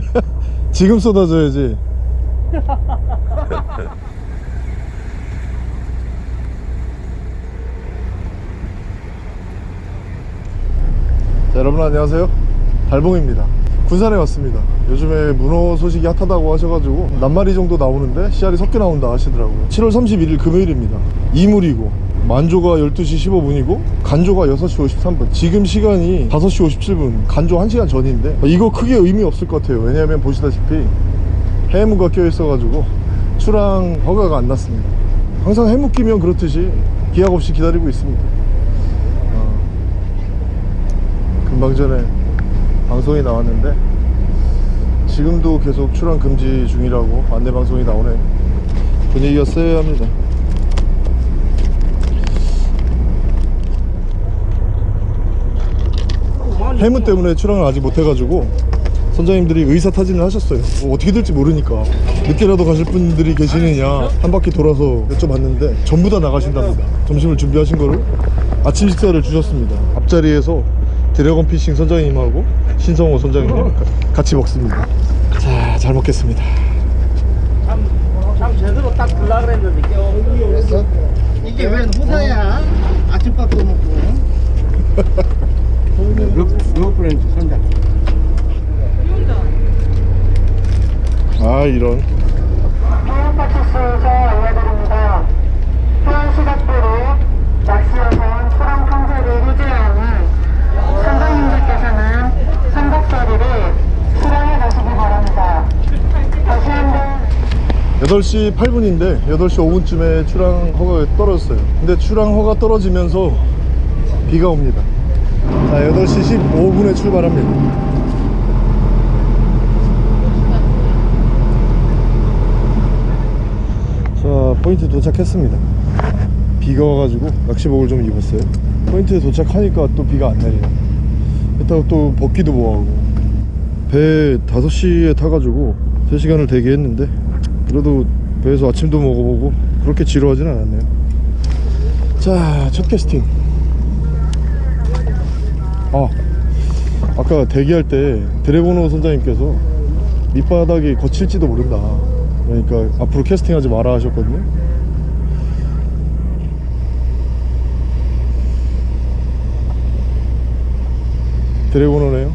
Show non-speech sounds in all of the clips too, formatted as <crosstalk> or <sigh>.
<laughs> 지금 쏟아져야지. <laughs> 자 여러분 안녕하세요. 달봉입니다. 군산에 왔습니다. 요즘에 문어 소식이 핫하다고 하셔가지고 낱마리 정도 나오는데 씨알이 섞여 나온다 하시더라고요. 7월 31일 금요일입니다. 이물이고 만조가 12시 15분이고 간조가 6시 53분. 지금 시간이 5시 57분 간조 1시간 전인데 이거 크게 의미 없을 것 같아요. 왜냐하면 보시다시피 해무가 껴 있어 가지고 출항 허가가 안 났습니다. 항상 해무 끼면 그렇듯이 기약 없이 기다리고 있습니다. 어, 금방 전에 방송이 나왔는데 지금도 계속 출항 금지 중이라고 안내 방송이 나오네요. 분위기가 쎄합니다 해무 때문에 출항을 아직 못해가지고 선장님들이 의사 타진을 하셨어요. 뭐 어떻게 될지 모르니까. 늦게라도 가실 분들이 계시느냐. 한 바퀴 돌아서 여쭤봤는데 전부 다 나가신답니다. 점심을 준비하신 거를 아침 식사를 주셨습니다. 앞자리에서 드래곤 피싱 선장님하고 신성호 선장님 같이 먹습니다. 자 잘 먹겠습니다. 참, 참 제대로 딱 들라 그랬는데? 이게. 웬 호사야? 아침밥도 먹고. <laughs> 루프렌즈 선장 아 이런 해양파티스에서 알려드립니다. 해안시각부로 낚시어선 초랑 평소를 유지하니 선장님들께서는 선박서리를 수령해 가시기 바랍니다. 다시 한번 8시 8분인데 8시 5분쯤에 출항 허가가 떨어졌어요 근데 출항 허가 떨어지면서 비가 옵니다 자 8시 15분에 출발합니다. 자 포인트 도착했습니다. 비가 와가지고 낚시복을 좀 입었어요. 포인트에 도착하니까 또 비가 안 내리네. 이따가 또 벗기도 뭐하고. 배 5시에 타가지고 3시간을 대기했는데 그래도 배에서 아침도 먹어보고 그렇게 지루하진 않았네요. 자 첫 캐스팅 아 아까 대기할 때 드래곤호 선장님께서 밑바닥이 거칠지도 모른다. 그러니까 앞으로 캐스팅하지 마라 하셨거든요. 드래곤호네요.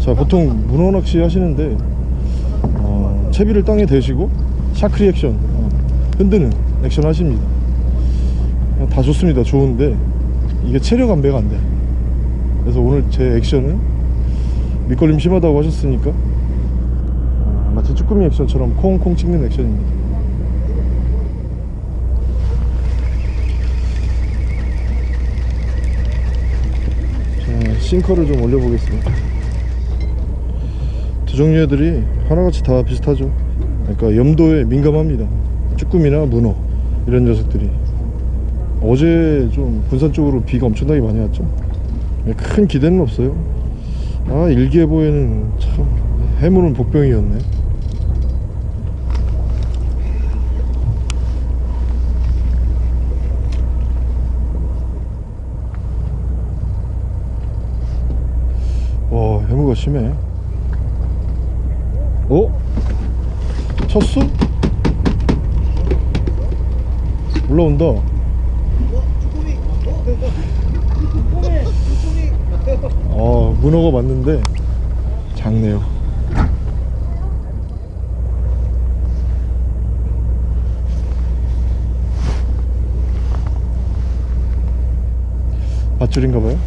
자 보통 문어 낚시 하시는데 어, 채비를 땅에 대시고 しゃくり 액션 어, 흔드는 액션 하십니다. 어, 다 좋습니다. 좋은데 이게 체력 안배가 안 돼. 그래서 오늘 제 액션은 밑걸림 심하다고 하셨으니까 어, 마치 쭈꾸미 액션처럼 콩콩 찍는 액션입니다. 자 싱커를 좀 올려보겠습니다. 두 종류 애들이 하나같이 다 비슷하죠. 그러니까 염도에 민감합니다. 쭈꾸미나 문어 이런 녀석들이 어제 좀 군산 쪽으로 비가 엄청나게 많이 왔죠? 큰 기대는 없어요. 아 일기예보에는 참 해물은 복병이었네. 와 해무가 심해. 어? 쳤어? 올라온다 어 문어가 맞는데 작네요. 밧줄인가봐요?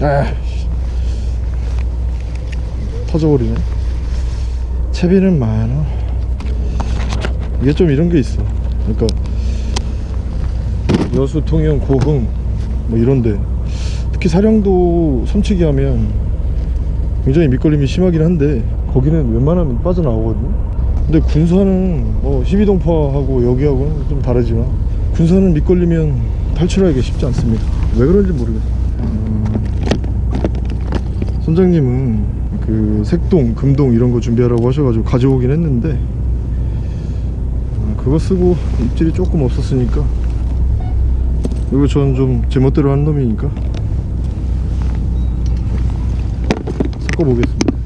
아 터져버리네. 채비는 많아. 이게 좀 이런 게 있어. 그러니까 여수 통영 고흥 뭐 이런데. 특히 사령도 섬치기 하면 굉장히 밑걸림이 심하긴 한데 거기는 웬만하면 빠져나오거든요. 근데 군산은 뭐 12동파하고 여기하고는 좀 다르지만 군산은 밑걸리면 탈출하기가 쉽지 않습니다. 왜 그런지 모르겠어요. 음, 선장님은 그 색동, 금동 이런 거 준비하라고 하셔가지고 가져오긴 했는데 아, 그거 쓰고 입질이 조금 없었으니까 이거 전 좀 제 멋대로 하는 놈이니까. 섞어보겠습니다.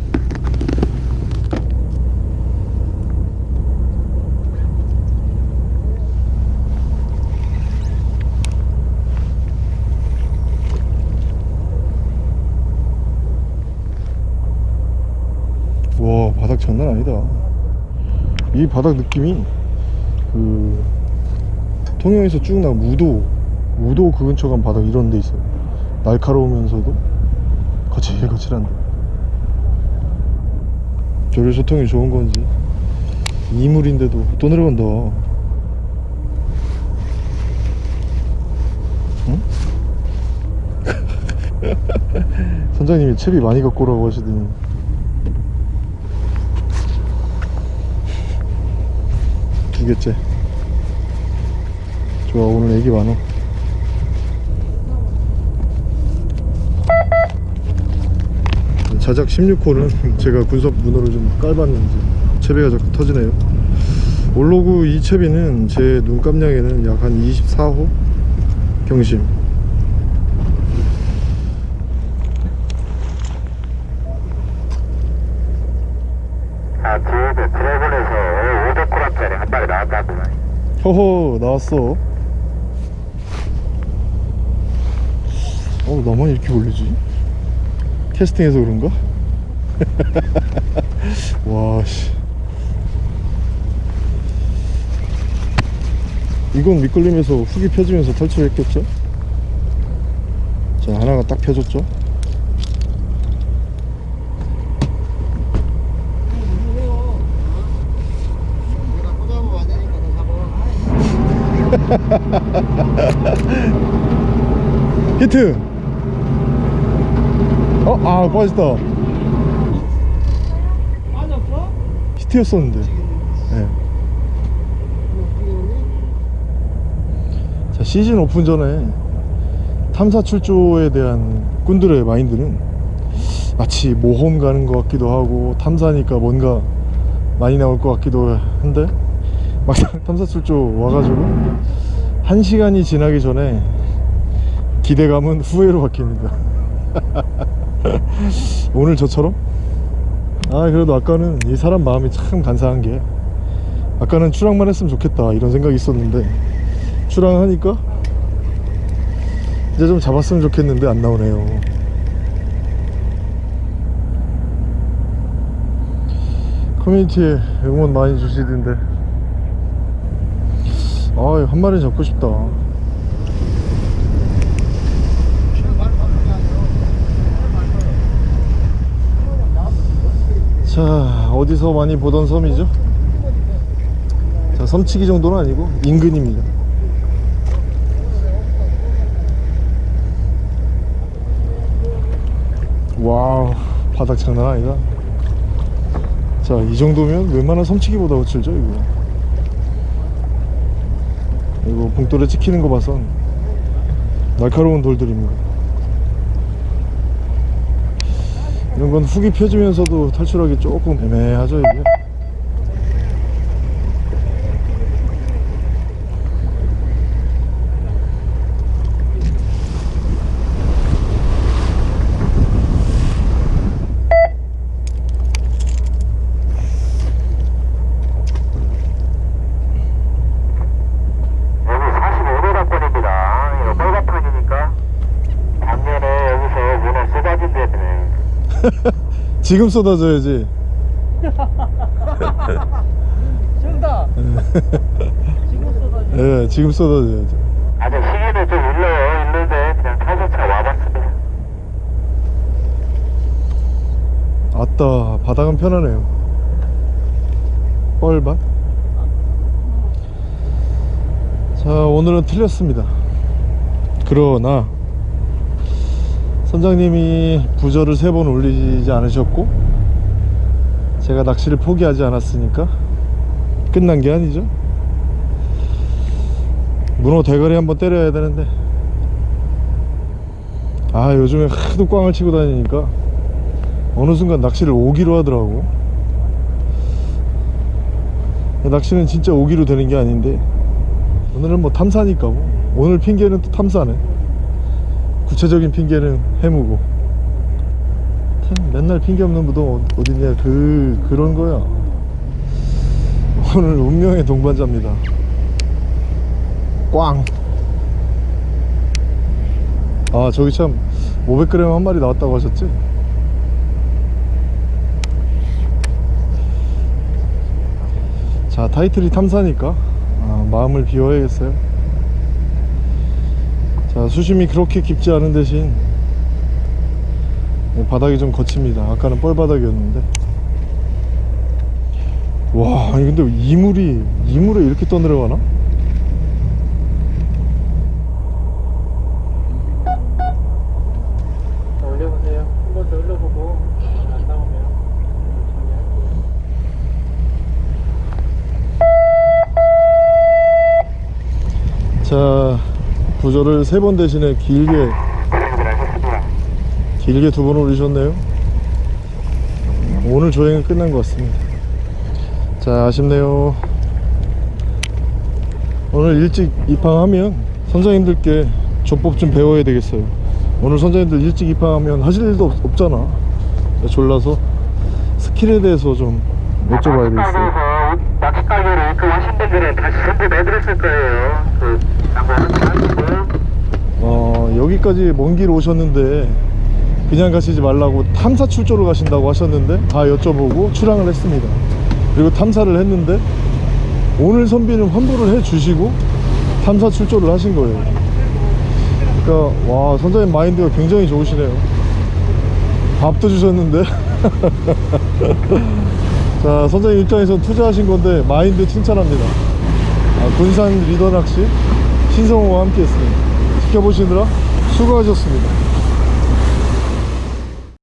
와 바닥 장난 아니다. 이 바닥 느낌이 그 통영에서 쭉 나가 무도 무도 그 근처 간 바닥 이런 데 있어요. 날카로우면서도 거칠거칠한데. 조류 소통이 좋은 건지. 이물인데도 또 내려간다. 응? <laughs> 선장님이 채비 많이 갖고 오라고 하시더니. 두 개째. 좋아 오늘 애기 많어 자작 16호는 <laughs> 제가 군섭 문어를 좀 깔봤는지 채비가 자꾸 터지네요. 올로그 이 채비는 제 눈감량에는 약 한 24호 경심. 아, 지금 드래곤에서 500코라짜리 한 마리 나왔다구만. 허허 나왔어. 어 나만 이렇게 올리지 캐스팅해서 그런가? <laughs> 와씨 이건 미끌림에서 훅이 펴지면서 탈출했겠죠? 자 하나가 딱 펴졌죠? <laughs> 히트! 어? 아 빠졌다 빠졌어? 히트였었는데 네. 자 시즌 오픈 전에 탐사 출조에 대한 꾼들의 마인드는 마치 모험 가는 것 같기도 하고 탐사니까 뭔가 많이 나올 것 같기도 한데 막상 <laughs> 탐사 출조 와가지고 한 시간이 지나기 전에 기대감은 후회로 바뀝니다 <laughs> 오늘 저처럼? 아 그래도 아까는 이 사람 마음이 참 간사한 게 아까는 출항만 했으면 좋겠다 이런 생각이 있었는데 출항하니까 이제 좀 잡았으면 좋겠는데 안 나오네요. 커뮤니티에 응원 많이 주시던데. 아한 마리 잡고 싶다 자 어디서 많이 보던 섬이죠? 자 섬치기 정도는 아니고 인근입니다. wow 바닥 장난 아니다. 자 이 정도면 웬만한 섬치기보다 거칠죠 이거. 이거 봉돌에 찍히는 거 봐선 날카로운 돌들입니다 이런 건 훅이 펴지면서도 탈출하기 조금 애매하죠 이게 여기 45도락권입니다. 이거 빨간판이니까 작년에 여기서 문어 쏟아진 데네. <laughs> 지금 쏟아져야지 정답. 지금 쏟아지. 예 지금 쏟아져야지 아직 시기는 좀 일러요. 일는데 그냥 타조차 와봤습니다. 아따 바닥은 편하네요 뻘밭 자 오늘은 틀렸습니다 그러나 선장님이 부저를 세 번 올리지 않으셨고 제가 낚시를 포기하지 않았으니까 끝난 게 아니죠. 문어 대가리 한번 때려야 되는데. 아 요즘에 하도 꽝을 치고 다니니까 어느 순간 낚시를 오기로 하더라고. 낚시는 진짜 오기로 되는 게 아닌데 오늘은 뭐 탐사니까 뭐. 오늘 핑계는 또 탐사네 구체적인 핑계는 해무고. 참 맨날 핑계 없는 무덤 어- 어딨냐 그 그런 거야. 오늘 운명의 동반자입니다. 꽝. 아 저기 참 500g 한 마리 나왔다고 하셨지? 자 타이틀이 탐사니까 아, 마음을 비워야겠어요 자 수심이 그렇게 깊지 않은 대신 네, 바닥이 좀 거칩니다 아까는 뻘바닥이었는데 와 아니 근데 이물이 이물에 이렇게 떠내려가나? 자, 올려보세요. 한 번더 올려보고 안 나오면 정리할게요. 자 구조를 세번 대신에 길게. 길게 두 번 올리셨네요. 오늘 조행은 끝난 것 같습니다. 자 아쉽네요. 오늘 일찍 입항하면 선장님들께 조법 좀 배워야 되겠어요. 오늘 선장님들 일찍 입항하면 하실 일도 없, 없잖아. 졸라서 스킬에 대해서 좀 여쭤봐야 되겠어요. 낚시가게에서 낚시 가게로 입금하신 분들은 다시 전부 내드렸을 거예요. 어, 여기까지 먼 길 오셨는데 그냥 가시지 말라고 탐사 출조를 가신다고 하셨는데 다 여쭤보고 출항을 했습니다. 그리고 탐사를 했는데 오늘 선비는 환불을 해 주시고 탐사 출조를 하신 거예요. 그러니까 와 선장님 마인드가 굉장히 좋으시네요. 밥도 주셨는데. <laughs> 자 선장님 입장에서 투자하신 건데 마인드 칭찬합니다. 아, 군산 리더 낚시 신성호와 함께 했습니다. 지켜보시느라 수고하셨습니다